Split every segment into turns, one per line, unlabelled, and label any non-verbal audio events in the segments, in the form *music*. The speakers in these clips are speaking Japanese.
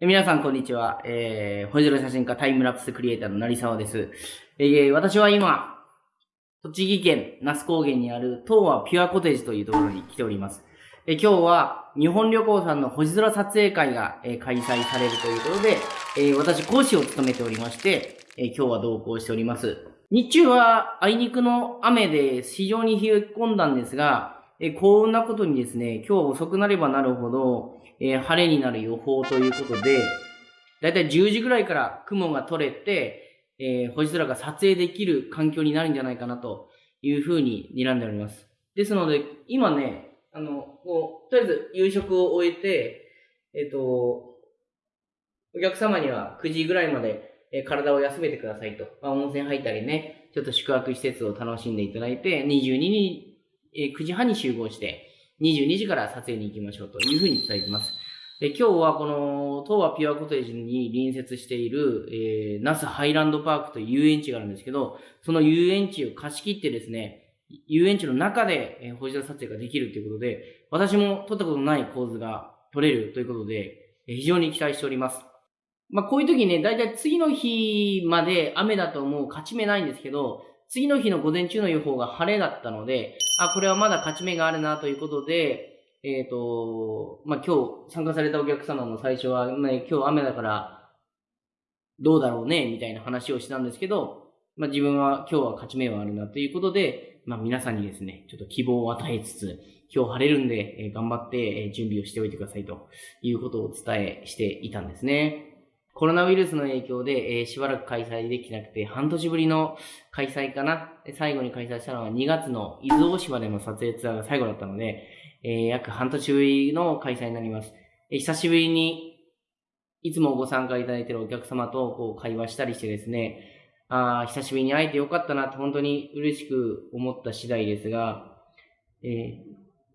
皆さん、こんにちは。えー、星空写真家タイムラプスクリエイターの成沢です。えー、私は今、栃木県那須高原にある東和ピュアコテージというところに来ております。えー今日は日本旅行さんの星空撮影会が、え開催されるということで、えー私講師を務めておりまして、えー今日は同行しております。日中はあいにくの雨で非常に冷え込んだんですが、えー幸運なことにですね、今日遅くなればなるほど、えー、晴れになる予報ということで、だいたい10時ぐらいから雲が取れて、えー、星空が撮影できる環境になるんじゃないかなというふうに睨んでおります。ですので、今ね、あの、こう、とりあえず夕食を終えて、えっ、ー、と、お客様には9時ぐらいまで、え体を休めてくださいと。まあ、温泉入ったりね、ちょっと宿泊施設を楽しんでいただいて、22に、え、9時半に集合して、22時から撮影に行きましょうというふうに伝えています。で今日はこの東和ピュアコテージに隣接している、えー、ナスハイランドパークという遊園地があるんですけど、その遊園地を貸し切ってですね、遊園地の中で、えー、星空撮影ができるということで、私も撮ったことない構図が撮れるということで、えー、非常に期待しております。まあ、こういう時ね、だいたい次の日まで雨だともう勝ち目ないんですけど、次の日の午前中の予報が晴れだったので、あ、これはまだ勝ち目があるなということで、えっ、ー、と、まあ、今日参加されたお客様も最初は、ね、今日雨だからどうだろうね、みたいな話をしたんですけど、まあ、自分は今日は勝ち目はあるなということで、まあ、皆さんにですね、ちょっと希望を与えつつ、今日晴れるんで、え頑張って、準備をしておいてくださいということをお伝えしていたんですね。コロナウイルスの影響で、えー、しばらく開催できなくて、半年ぶりの開催かな。最後に開催したのは2月の伊豆大島での撮影ツアーが最後だったので、えー、約半年ぶりの開催になります。えー、久しぶりに、いつもご参加いただいているお客様とこう会話したりしてですね、あ久しぶりに会えてよかったなと本当に嬉しく思った次第ですが、えー、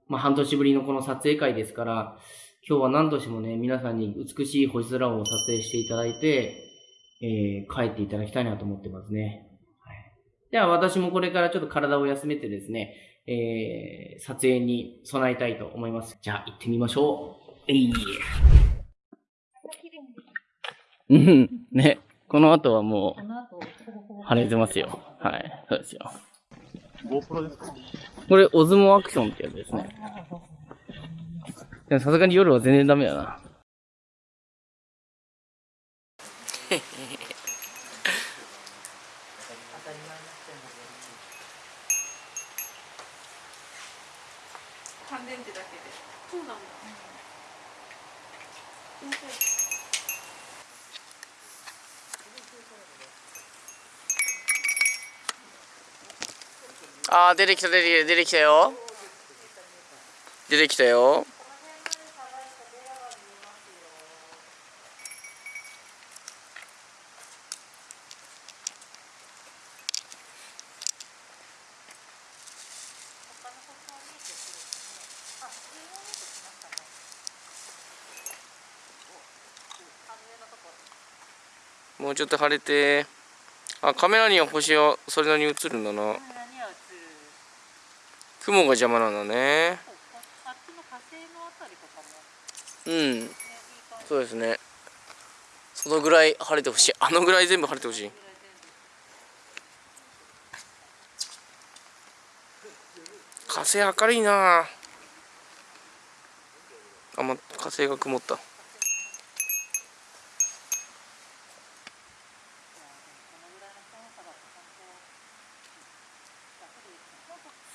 まあ、半年ぶりのこの撮影会ですから、今日は何としてもね、皆さんに美しい星空を撮影していただいて、えー、帰っていただきたいなと思ってますね。はい、では私もこれからちょっと体を休めてですね、えー、撮影に備えたいと思います。じゃあ行ってみましょう。えい。うん、ね。この後はもう、晴れてますよ。はい、そうですよ。GoPro ですか？これ、オズモアクションってやつですね。でもさすがに夜は全然ダメだな。乾電池だけで。そうなんだ。ああ出てきた出てきた出てきたよ出てきたよもうちょっと晴れてあカメラには星はそれなりに映るんだな。雲が邪魔なんだね。うん。そうですね。そのぐらい晴れてほしい。あのぐらい全部晴れてほしい。火星明るいな。あま火星が曇った。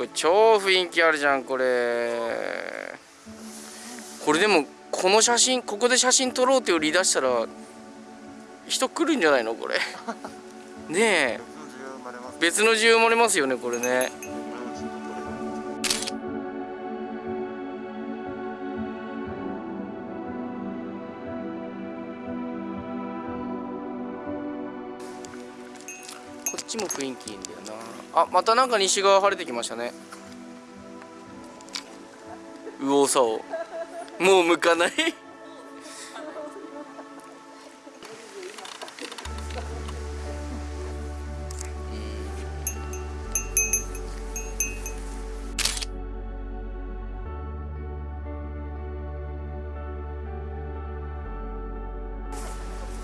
これ超雰囲気あるじゃんこれ。これでもこの写真ここで写真撮ろうって売り出したら人来るんじゃないのこれ。*laughs* ねえ。別の需要生まれますよねこれねちも雰囲気いいんだよな。あまたなんか西側晴れてきましたね。右往左往。もう向かない。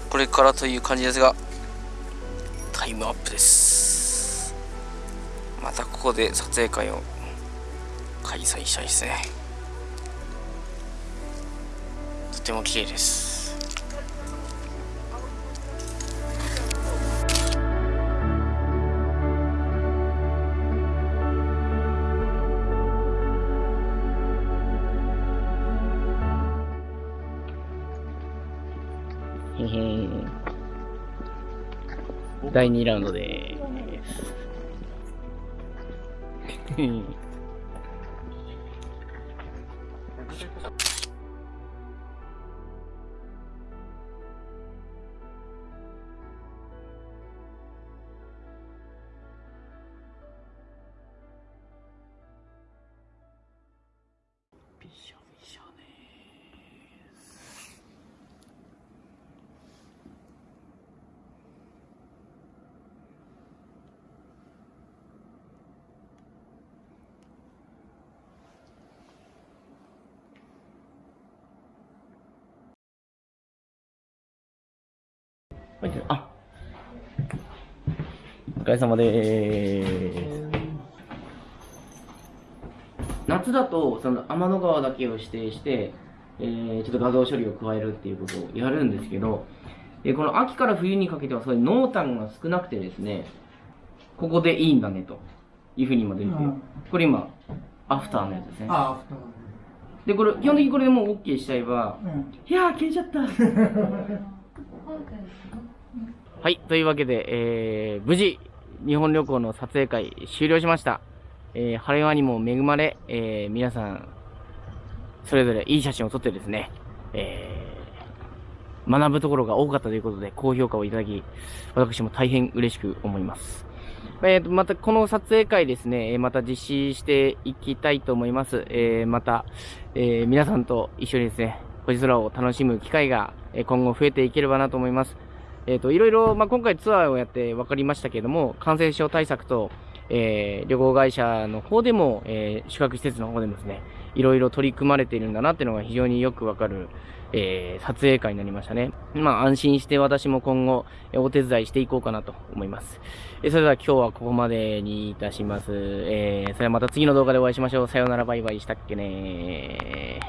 これからという感じですが。タイムアップです。またここで撮影会を開催したいですね。とても綺麗です。第2ラウンドです。*laughs* あお疲れ様でーす。夏だと、その天の川だけを指定して、えーちょっと画像処理を加えるっていうことをやるんですけど、えーこの秋から冬にかけてはそういう濃淡が少なくてですね、ここでいいんだねというふうに今出てて、
うん
これ今、アフターのやつですね。
ああ、
で、これ、基本的にこれでもう OK しちゃえば、
うん。
いやー、消えちゃった。*laughs* *laughs* はい、というわけで、えー無事、日本旅行の撮影会終了しました。えー晴れ間にも恵まれ、えー皆さん、それぞれいい写真を撮ってですね、えー学ぶところが多かったということで、高評価をいただき、私も大変嬉しく思います。えーと、また、この撮影会ですね、また実施していきたいと思います。えーまた、えー皆さんと一緒にですね、星空を楽しむ機会が、今後増えていければなと思います。えっ、と、いろいろ、まあ、今回ツアーをやって分かりましたけれども、感染症対策と、えー旅行会社の方でも、えー宿泊施設の方でもですね、いろいろ取り組まれているんだなっていうのが非常によくわかる、えー撮影会になりましたね。まあ、安心して私も今後、えお手伝いしていこうかなと思います。えそれでは今日はここまでにいたします。えーそれではまた次の動画でお会いしましょう。さようならバイバイしたっけね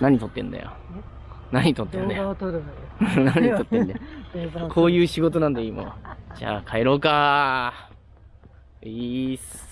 何撮ってんだよ。*laughs* 何撮ってんだよ。何撮ってんだよ。こういう仕事なんだよ、今は。じゃあ帰ろうか。いいっす。